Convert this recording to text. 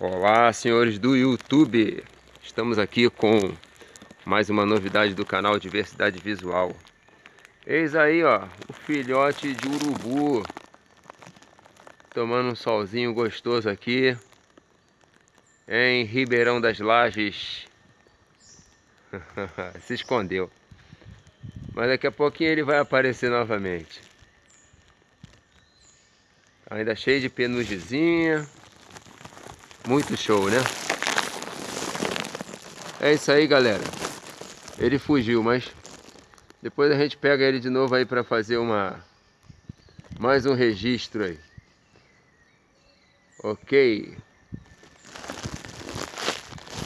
Olá, senhores do YouTube. Estamos aqui com mais uma novidade do canal Diversidade Visual. Eis aí, ó, o filhote de urubu. Tomando um solzinho gostoso aqui. Em Ribeirão das Lajes. Se escondeu. Mas daqui a pouquinho ele vai aparecer novamente. Ainda cheio de penugemzinha. Muito show, né? É isso aí, galera. Ele fugiu, mas depois a gente pega ele de novo aí para fazer uma mais um registro aí. Ok.